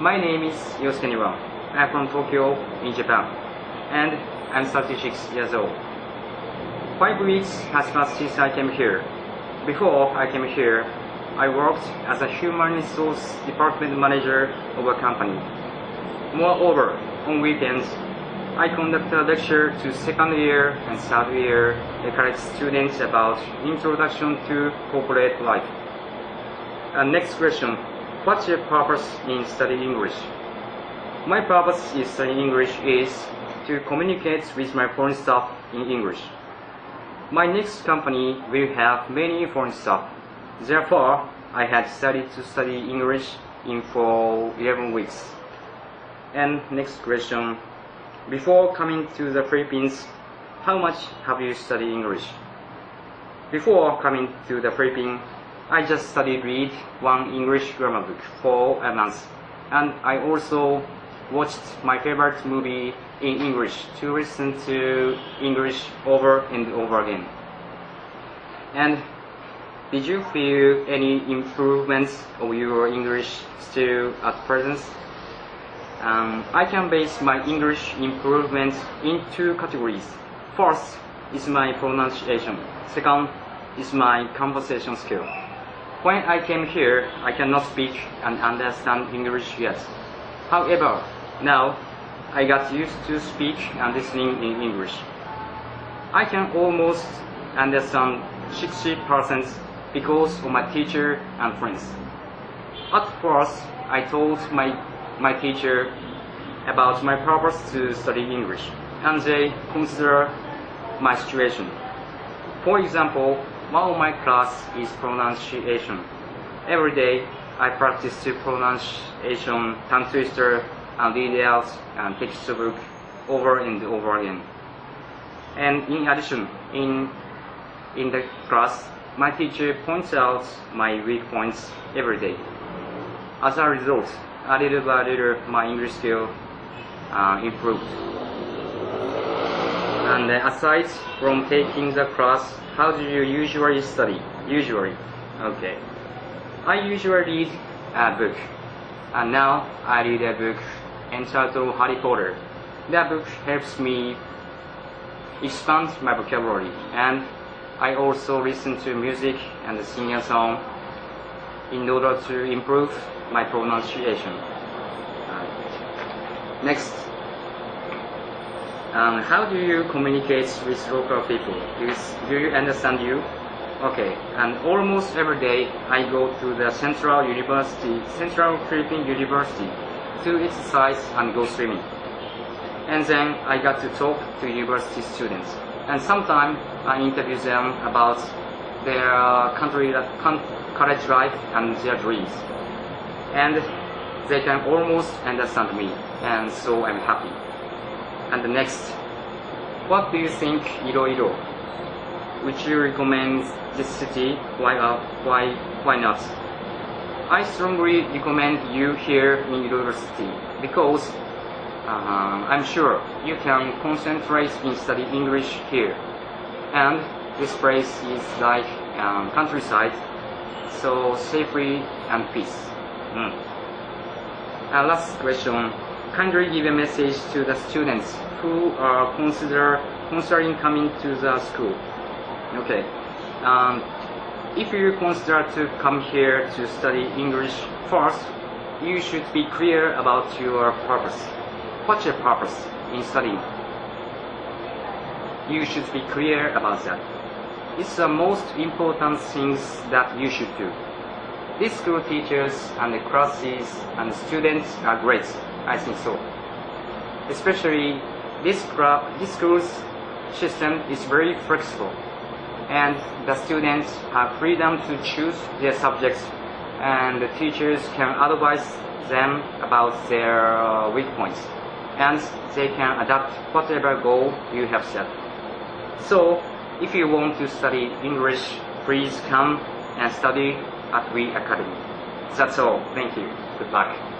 My name is Yosuke Niwa. I'm from Tokyo in Japan and I'm 36 years old. Five weeks has passed since I came here. Before I came here, I worked as a human resource department manager of a company. Moreover, on weekends, I conduct a lecture to second year and third year college students about introduction to corporate life. And next question, what's your purpose in studying English? My purpose in studying English is to communicate with my foreign staff in English. My next company will have many foreign staff. Therefore, I had decided to study English in for 11 weeks. And next question, before coming to the Philippines, how much have you studied English? Before coming to the Philippines, I just studied read one English grammar book for a month. And I also watched my favorite movie in English to listen to English over and over again. And did you feel any improvements of your English still at present? Um, I can base my English improvement in two categories. First is my pronunciation. Second is my conversation skill. When I came here, I cannot speak and understand English yet. However, now I got used to speak and listening in English. I can almost understand 60% because of my teacher and friends. At first, I told my, my teacher about my purpose to study English, and they consider my situation. For example, one of my class is pronunciation. Every day, I practice to pronunciation, tongue twister, and out and textbook over and over again. And in addition, in in the class, my teacher points out my weak points every day. As a result, a little by little, my English skill uh, improved. And uh, aside from taking the class, how do you usually study? Usually, okay. I usually read a book, and now I read a book entitled Harry Potter. That book helps me expand my vocabulary, and I also listen to music and sing a song in order to improve my pronunciation. Next, um, how do you communicate with local people? Do you, do you understand you? Okay, and almost every day I go to the Central University, Central Philippine University to exercise and go swimming. And then I got to talk to university students. And sometimes I interview them about their country, college life and their dreams. And they can almost understand me, and so I'm happy. And the next, what do you think Iloilo? Would you recommend this city? Why, uh, why, why not? I strongly recommend you here in university because uh, I'm sure you can concentrate in study English here. And this place is like um, countryside, so safety and peace. Mm. Uh, last question. Kindly give a message to the students who are consider considering coming to the school. Okay. Um, if you consider to come here to study English first, you should be clear about your purpose. What's your purpose in studying? You should be clear about that. It's the most important things that you should do. These school teachers and the classes and students are great. I think so. Especially this, this school's system is very flexible and the students have freedom to choose their subjects and the teachers can advise them about their uh, weak points and they can adapt whatever goal you have set. So, if you want to study English, please come and study at We Academy. That's all. Thank you. Good luck.